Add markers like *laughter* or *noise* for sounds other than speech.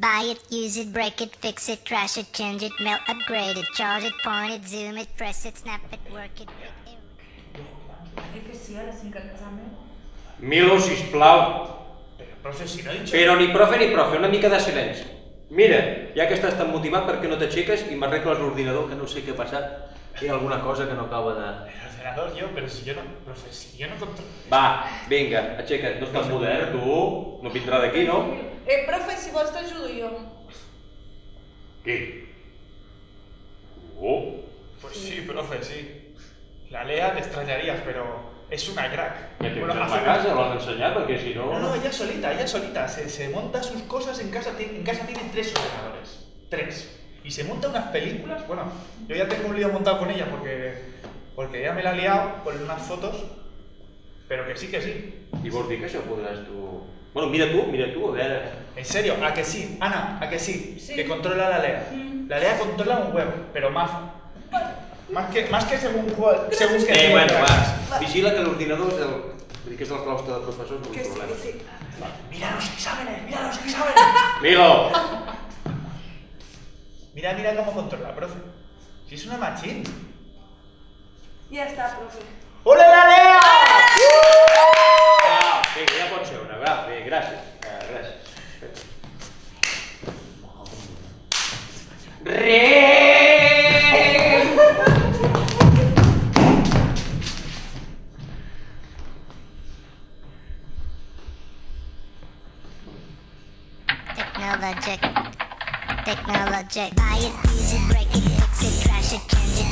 Buy it, use it, break it, fix it, trash it, change it, melt, upgrade it, charge it, point it, zoom it, press it, snap it, work it. break it. Que sí, ara sí que casament. Milo, sisplau. Pero, profe, si no he dicho... Però ni profe ni profe, una mica de silenci. Mira, ja que estàs tan motivat, per què no t'aixeques i m'arregles l'ordinador, que no sé què ha passat. Hi ha alguna cosa que no acaba de... El ordenador yo, pero si yo no... Profe, si yo no controlo... Va, vinga, aixeca't. No estàs modern, tu. No vindrà d'aquí, no? Eh, profe, si vols t'ajudo jo. Què? Oh. Pues sí, profe, sí. La Lea te extrañarías, pero es una crack. Tens Bueno, bueno, hace- a casa, l'han ensenyat, perquè si no... No, no, ella solita, ella solita. Se, se monta sus cosas en casa. tiene- En casa tiene tres ordenadores. Tres. Y se monta unas películas. Bueno, yo ya tengo un lío montado con ella porque, porque ella me la ha liado con unas fotos. Pero que sí, que sí. Vols dir que això podràs tu... Bueno, mira tu, mira veure... En serio, a que sí. Ana, a que sí. Sí. Que controla la Lea. Mm. La Lea controla un huevo, pero más. Más que, más que según cuál. Según que Eh, tú bueno, quieras. va. Vigila que l'ordinador és el... vull dir que és el claustre de professors, no sí, problema. que sí. Mira los exámenes, mira los *laughs* exámenes. Milo! Mira, mira cómo controla, profe. Si es una machín. Ja està, profe. ¡Hola Technologic. Technologic. Buy it, use it, break it, fix it, trash it, change it,